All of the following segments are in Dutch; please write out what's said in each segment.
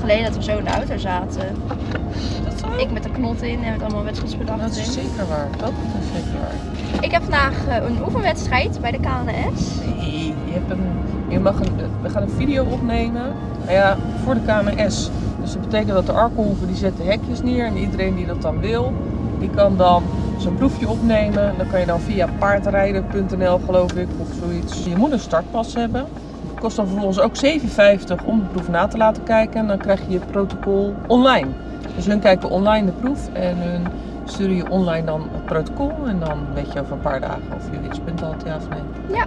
geleden dat we zo in de auto zaten. Dat zo? Ik met de knot in en met allemaal wedstrijdsbedacht Dat is zeker waar. Dat is zeker waar. Ik heb vandaag eh, een oefenwedstrijd bij de KNS. Nee, je hebt een, je mag een, we gaan een video opnemen nou ja, voor de KNS. Dus dat betekent dat de Arkenhoeven die zetten hekjes neer en iedereen die dat dan wil, die kan dan zo'n proefje opnemen. Dan kan je dan via paardrijden.nl geloof ik of zoiets. Je moet een startpas hebben. Het kost dan vervolgens ook 7,50 om de proef na te laten kijken. En dan krijg je je protocol online. Dus hun kijken online de proef en hun sturen je online dan het protocol. En dan weet je over een paar dagen of je winstpunt had, ja of nee. Ja.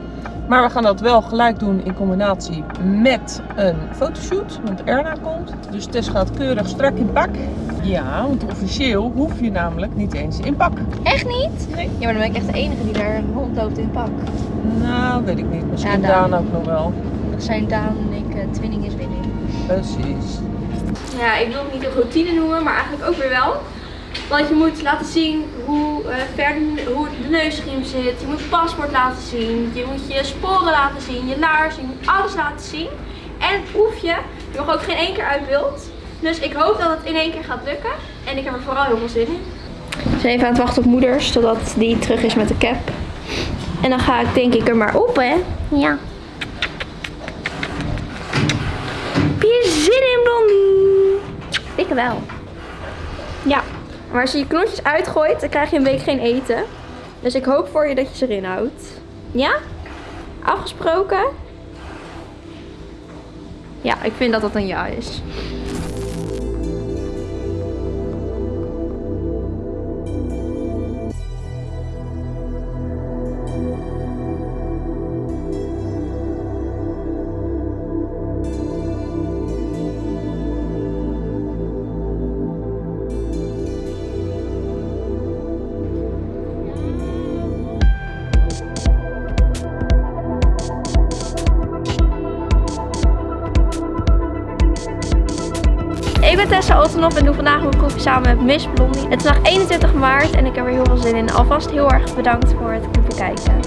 Maar we gaan dat wel gelijk doen in combinatie met een fotoshoot. Want Erna komt. Dus Tess gaat keurig strak in pak. Ja, want officieel hoef je namelijk niet eens in pak. Echt niet? Nee. Ja, maar dan ben ik echt de enige die daar rondloopt in pak. Nou, weet ik niet. Misschien Ja, Daan. ook nog wel. Zijn Daan en ik uh, twinning is winning. Precies. Ja, ik wil het niet een routine noemen, maar eigenlijk ook weer wel. Want je moet laten zien hoe eh, ver de, hoe de neusriem zit. Je moet het paspoort laten zien. Je moet je sporen laten zien. Je laars. Je moet alles laten zien. En het proefje. Je mag ook geen één keer uit beeld. Dus ik hoop dat het in één keer gaat lukken. En ik heb er vooral heel veel zin in. We zijn even aan het wachten op moeders. Totdat die terug is met de cap. En dan ga ik denk ik er maar op hè. Ja. Heb je zin in Blondie? Wel. Ja. Maar als je je knotjes uitgooit, dan krijg je een week geen eten. Dus ik hoop voor je dat je ze erin houdt. Ja? Afgesproken? Ja, ik vind dat dat een ja is. Ik ben Tessa Ottenop en doe vandaag mijn proefje samen met Miss Blondie. Het is vandaag 21 maart en ik heb er heel veel zin in. Alvast heel erg bedankt voor het bekijken.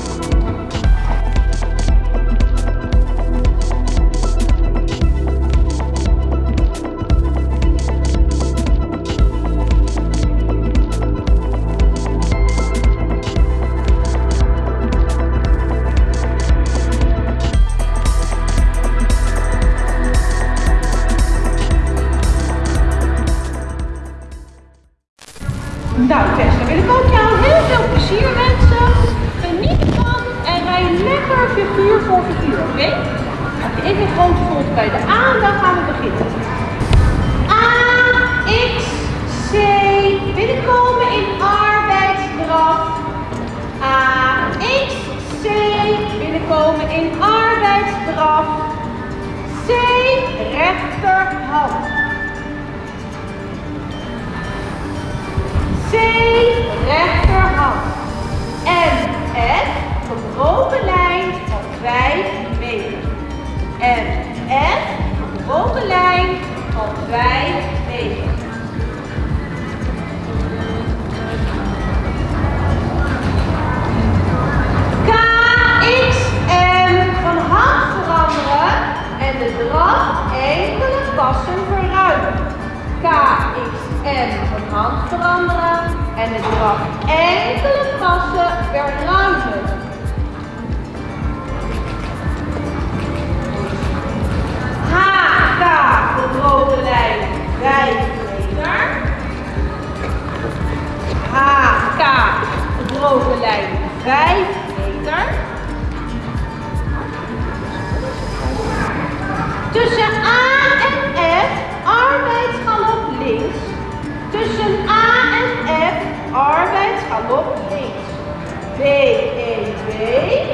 Nou Tess, dan wil ik ook jou heel veel plezier wensen. Geniet ervan en rij lekker figuur voor figuur, oké? Oké, ik ben grote volt bij de A dan gaan we beginnen. A, X, C, binnenkomen in arbeidsdraf. A, X, C, binnenkomen in arbeidsdraf. C, rechterhand. C, rechterhand. En gebroken lijn van 5 meter. En F, gebroken lijn van 5 meter. K, X, M, van hand veranderen en de draf enkele passen verruimen. K, X, M van hand veranderen en de draf enkele passen verruimen. H, K, gebroken lijn 5 meter. H, K, gebroken lijn 5 Arbeid, galop links. B, E, 2.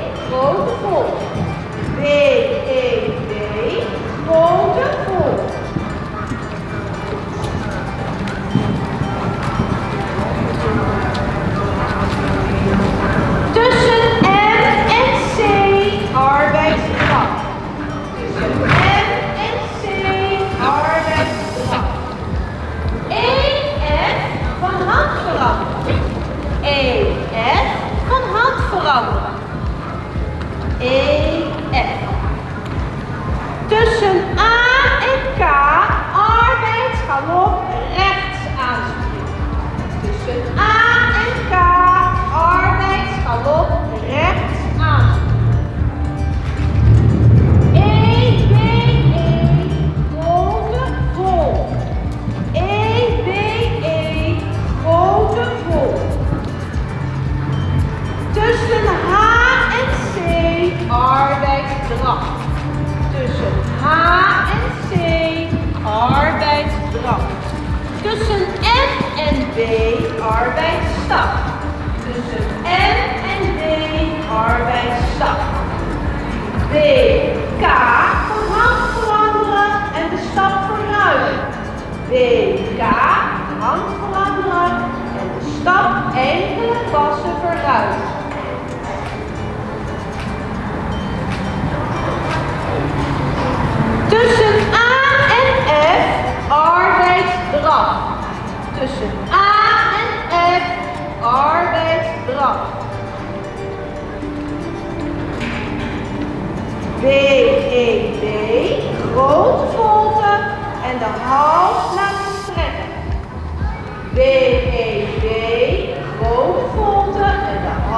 B, arbeidsstap. Tussen M en D, arbeidsstap. B, K, van hand veranderen en de stap vooruit. B, hand veranderen en de stap enkele passen vooruit. Tussen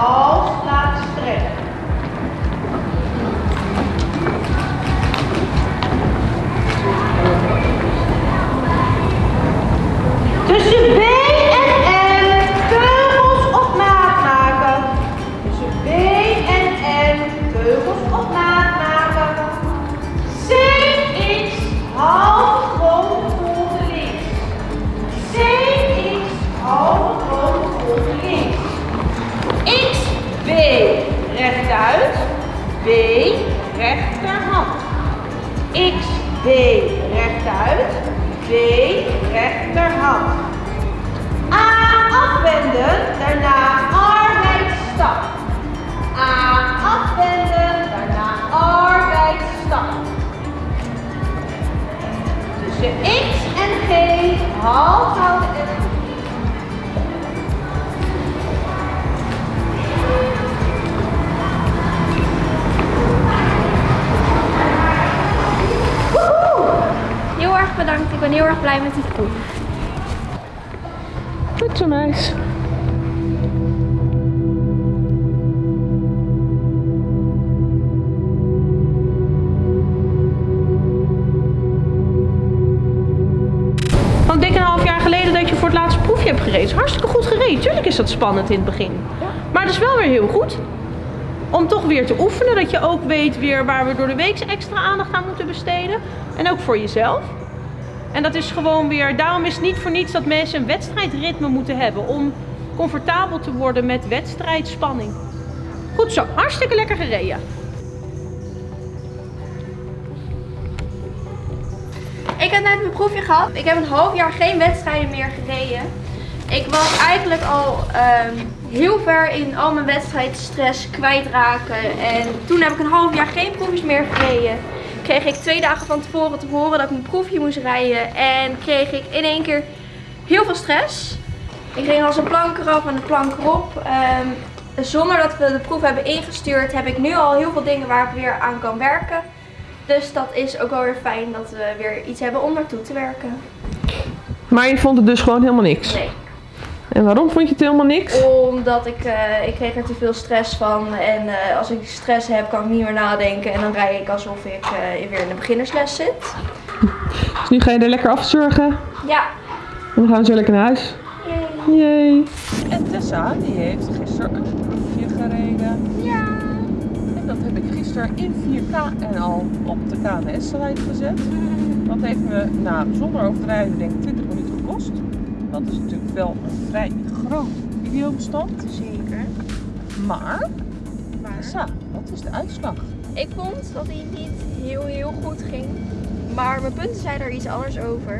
hals laten strekken. Tussen B en M teugels op maat maken. Tussen B en M teugels op maat rechtuit. B rechterhand. XB rechtuit. B rechterhand. A afwenden, daarna arbeidsstap. A afwenden, daarna arbeidsstap. Tussen X en G half houden en heel erg blij met die proef. Goed zo meis. Ik denk een half jaar geleden dat je voor het laatste proefje hebt gereden. Hartstikke goed gereden. Tuurlijk is dat spannend in het begin. Maar het is wel weer heel goed. Om toch weer te oefenen. Dat je ook weet weer waar we door de week extra aandacht aan moeten besteden. En ook voor jezelf. En dat is gewoon weer, daarom is het niet voor niets dat mensen een wedstrijdritme moeten hebben. Om comfortabel te worden met wedstrijdspanning. Goed zo, hartstikke lekker gereden. Ik heb net mijn proefje gehad. Ik heb een half jaar geen wedstrijden meer gereden. Ik was eigenlijk al ehm, heel ver in al mijn wedstrijdstress kwijtraken. En toen heb ik een half jaar geen proefjes meer gereden. Kreeg ik twee dagen van tevoren te horen dat ik mijn proefje moest rijden. En kreeg ik in één keer heel veel stress. Ik ging als een plank eraf en de plank erop. Ehm, zonder dat we de proef hebben ingestuurd heb ik nu al heel veel dingen waar ik weer aan kan werken. Dus dat is ook wel weer fijn dat we weer iets hebben om naartoe te werken. Maar je vond het dus gewoon helemaal niks. Nee. En waarom vond je het helemaal niks? Omdat ik, eh, ik kreeg er te veel stress van. En eh, als ik stress heb, kan ik niet meer nadenken. En dan rij ik alsof ik eh, weer in de beginnersles zit. Dus nu ga je er lekker afzorgen. Ja. En dan gaan we zo lekker naar huis. Yay. Yay. En Tessa, die heeft gisteren een proefje gereden. Ja. En dat heb ik gisteren in 4K en al op de KNS-site gezet. Dat heeft me, nou, zonder overdrijven, denk ik 20 minuten gekost. Dat is natuurlijk wel een vrij groot videobestand. Zeker. Maar, Maar wat is de uitslag? ik vond dat hij niet heel heel goed ging. Maar mijn punten zeiden er iets anders over.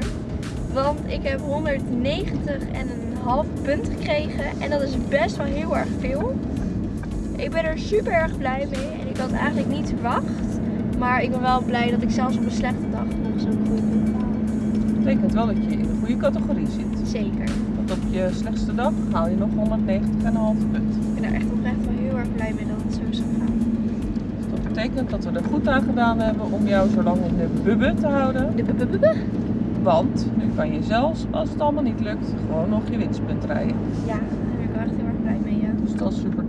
Want ik heb 190 en een half punt gekregen. En dat is best wel heel erg veel. Ik ben er super erg blij mee. En ik had eigenlijk niet verwacht. Maar ik ben wel blij dat ik zelfs op een slechte dag nog zo'n haal. Dat betekent wel dat je in de goede categorie zit. Zeker. Want op je slechtste dag haal je nog 190,5 punt. Ik ben er echt oprecht wel heel erg blij mee dat het zo is gegaan. Dus dat betekent dat we er goed aan gedaan hebben om jou zo lang in de bubbe te houden. De bubububbe? Want nu kan je zelfs, als het allemaal niet lukt, gewoon nog je winstpunt rijden. Ja, daar ben ik wel echt heel erg blij mee. Ja. Dus dat is super.